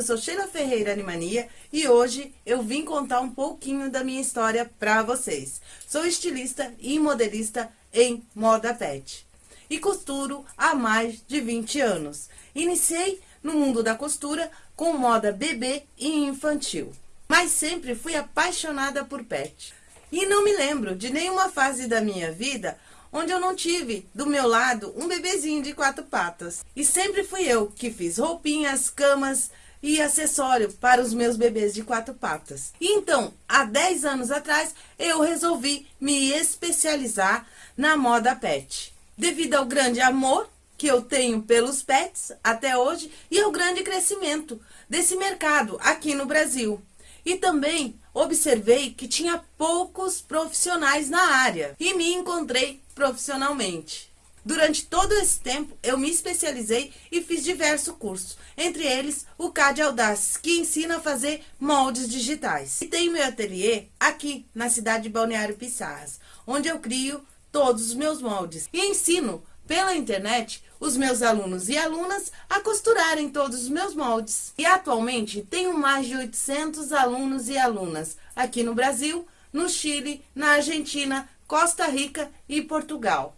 eu sou Sheila Ferreira Animania e hoje eu vim contar um pouquinho da minha história para vocês. Sou estilista e modelista em moda pet e costuro há mais de 20 anos. Iniciei no mundo da costura com moda bebê e infantil, mas sempre fui apaixonada por pet. E não me lembro de nenhuma fase da minha vida onde eu não tive do meu lado um bebezinho de quatro patas. E sempre fui eu que fiz roupinhas, camas e acessório para os meus bebês de quatro patas. Então, há 10 anos atrás, eu resolvi me especializar na moda pet. Devido ao grande amor que eu tenho pelos pets até hoje e ao grande crescimento desse mercado aqui no Brasil. E também observei que tinha poucos profissionais na área e me encontrei profissionalmente. Durante todo esse tempo, eu me especializei e fiz diversos cursos, entre eles o CAD Audaces, que ensina a fazer moldes digitais. E tenho meu ateliê aqui na cidade de Balneário Pissarras, onde eu crio todos os meus moldes e ensino pela internet os meus alunos e alunas a costurarem todos os meus moldes. E atualmente tenho mais de 800 alunos e alunas aqui no Brasil, no Chile, na Argentina, Costa Rica e Portugal.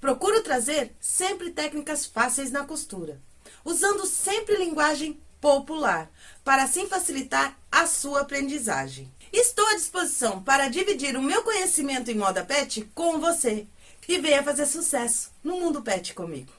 Procuro trazer sempre técnicas fáceis na costura, usando sempre linguagem popular, para assim facilitar a sua aprendizagem. Estou à disposição para dividir o meu conhecimento em moda pet com você e venha fazer sucesso no mundo pet comigo.